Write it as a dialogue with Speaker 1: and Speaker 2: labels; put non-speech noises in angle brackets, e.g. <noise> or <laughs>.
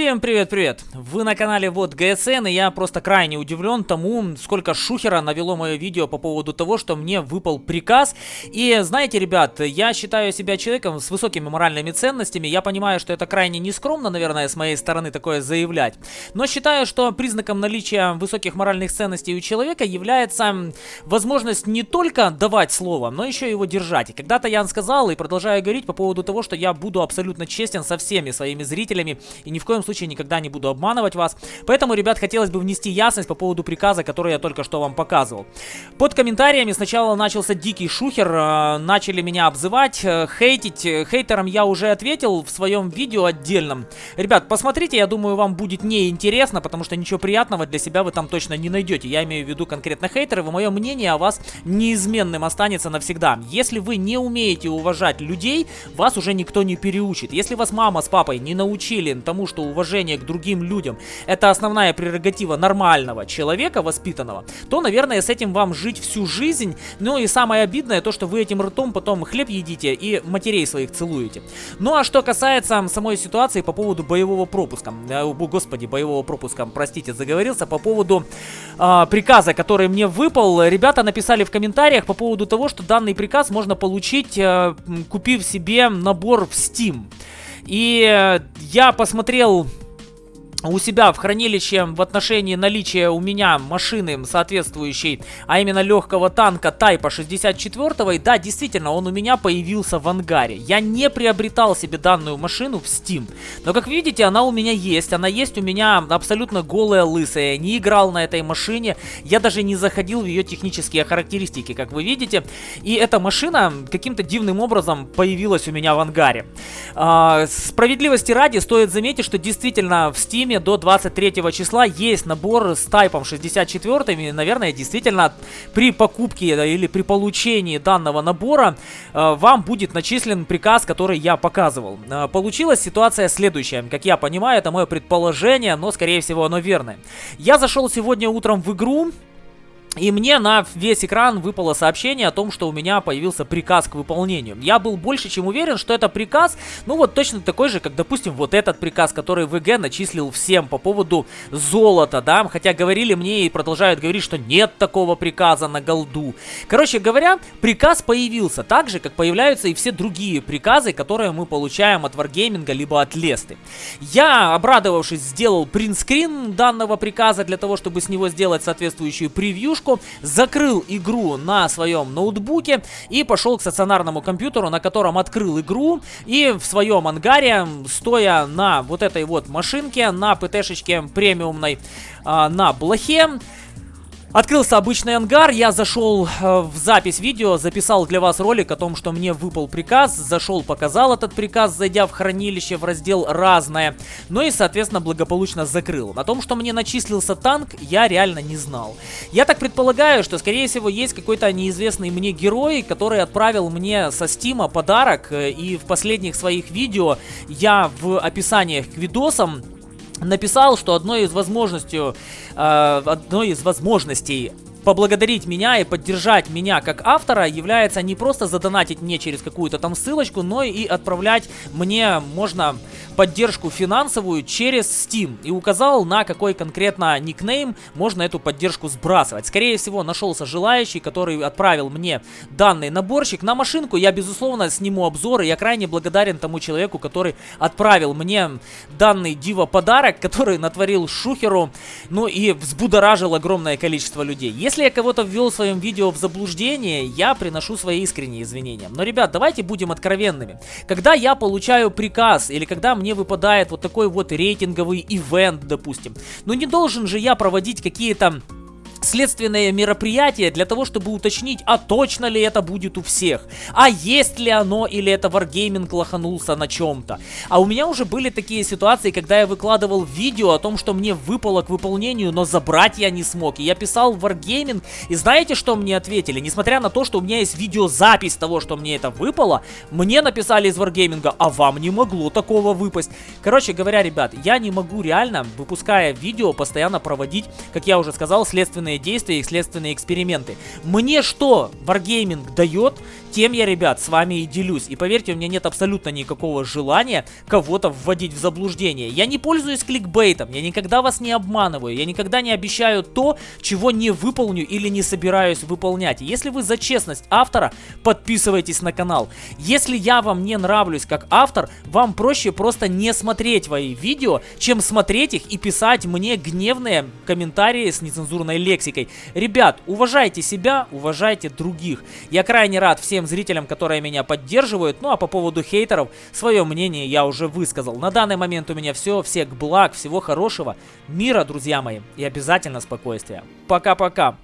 Speaker 1: Всем привет-привет! Вы на канале Вот ГСН, и я просто крайне удивлен тому, сколько шухера навело мое видео по поводу того, что мне выпал приказ. И знаете, ребят, я считаю себя человеком с высокими моральными ценностями, я понимаю, что это крайне нескромно, наверное, с моей стороны такое заявлять, но считаю, что признаком наличия высоких моральных ценностей у человека является возможность не только давать слово, но еще его держать. И когда-то я сказал и продолжаю говорить по поводу того, что я буду абсолютно честен со всеми своими зрителями и ни в коем коем случае никогда не буду обманывать вас. Поэтому, ребят, хотелось бы внести ясность по поводу приказа, который я только что вам показывал. Под комментариями сначала начался дикий шухер, э, начали меня обзывать, э, хейтить. Хейтерам я уже ответил в своем видео отдельном. Ребят, посмотрите, я думаю, вам будет неинтересно, потому что ничего приятного для себя вы там точно не найдете. Я имею в виду конкретно хейтеров, и мое мнение о вас неизменным останется навсегда. Если вы не умеете уважать людей, вас уже никто не переучит. Если вас мама с папой не научили тому, что уважение к другим людям это основная прерогатива нормального человека, воспитанного, то, наверное, с этим вам жить всю жизнь. Ну и самое обидное то, что вы этим ртом потом хлеб едите и матерей своих целуете. Ну а что касается самой ситуации по поводу боевого пропуска, господи, боевого пропуска, простите, заговорился, по поводу э, приказа, который мне выпал, ребята написали в комментариях по поводу того, что данный приказ можно получить, э, купив себе набор в Steam. И э, я посмотрел у себя в хранилище в отношении наличия у меня машины соответствующей, а именно легкого танка Тайпа 64 и да, действительно, он у меня появился в ангаре. Я не приобретал себе данную машину в Steam, но как видите, она у меня есть, она есть у меня абсолютно голая, лысая, не играл на этой машине, я даже не заходил в ее технические характеристики, как вы видите, и эта машина каким-то дивным образом появилась у меня в ангаре. А, справедливости ради стоит заметить, что действительно в Steam Steam до 23 числа есть набор с тайпом 64. И, наверное, действительно при покупке или при получении данного набора э, вам будет начислен приказ, который я показывал. Э, получилась ситуация следующая. Как я понимаю, это мое предположение, но скорее всего оно верное. Я зашел сегодня утром в игру, и мне на весь экран выпало сообщение о том, что у меня появился приказ к выполнению. Я был больше чем уверен, что это приказ, ну вот точно такой же, как, допустим, вот этот приказ, который ВГ начислил всем по поводу золота, да, хотя говорили мне и продолжают говорить, что нет такого приказа на голду. Короче говоря, приказ появился так же, как появляются и все другие приказы, которые мы получаем от Wargaming либо от Лесты. Я, обрадовавшись, сделал принтскрин данного приказа для того, чтобы с него сделать соответствующую превью игрушку, закрыл игру на своем ноутбуке и пошел к стационарному компьютеру, на котором открыл игру. И в своем ангаре, стоя на вот этой вот машинке, на ПТ-шечке премиумной, а, на блохе, Открылся обычный ангар, я зашел э, в запись видео, записал для вас ролик о том, что мне выпал приказ, зашел, показал этот приказ, зайдя в хранилище в раздел «Разное», ну и, соответственно, благополучно закрыл. О том, что мне начислился танк, я реально не знал. Я так предполагаю, что, скорее всего, есть какой-то неизвестный мне герой, который отправил мне со стима подарок, э, и в последних своих видео я в описаниях к видосам написал, что одной из возможностей, э, одной из возможностей поблагодарить меня и поддержать меня как автора является не просто задонатить мне через какую-то там ссылочку, но и отправлять мне можно поддержку финансовую через Steam и указал на какой конкретно никнейм можно эту поддержку сбрасывать. Скорее всего нашелся желающий, который отправил мне данный наборчик на машинку. Я безусловно сниму обзор и я крайне благодарен тому человеку, который отправил мне данный диво подарок, <laughs> который натворил шухеру, ну и взбудоражил огромное количество людей. Если я кого-то ввел в своем видео в заблуждение, я приношу свои искренние извинения. Но, ребят, давайте будем откровенными. Когда я получаю приказ или когда мне мне выпадает вот такой вот рейтинговый ивент, допустим. Но не должен же я проводить какие-то следственное мероприятие для того, чтобы уточнить, а точно ли это будет у всех, а есть ли оно или это Wargaming лоханулся на чем-то. А у меня уже были такие ситуации, когда я выкладывал видео о том, что мне выпало к выполнению, но забрать я не смог. И я писал в Wargaming, и знаете, что мне ответили? Несмотря на то, что у меня есть видеозапись того, что мне это выпало, мне написали из Wargaming, а вам не могло такого выпасть. Короче говоря, ребят, я не могу реально, выпуская видео, постоянно проводить, как я уже сказал, следственные следственные действия и следственные эксперименты. Мне что Wargaming дает, тем я, ребят, с вами и делюсь. И поверьте, у меня нет абсолютно никакого желания кого-то вводить в заблуждение. Я не пользуюсь кликбейтом, я никогда вас не обманываю, я никогда не обещаю то, чего не выполню или не собираюсь выполнять. Если вы за честность автора, подписывайтесь на канал. Если я вам не нравлюсь как автор, вам проще просто не смотреть мои видео, чем смотреть их и писать мне гневные комментарии с нецензурной лексикой. Ребят, уважайте себя, уважайте других. Я крайне рад всем зрителям, которые меня поддерживают. Ну а по поводу хейтеров, свое мнение я уже высказал. На данный момент у меня все. Всех благ, всего хорошего, мира, друзья мои, и обязательно спокойствия. Пока-пока.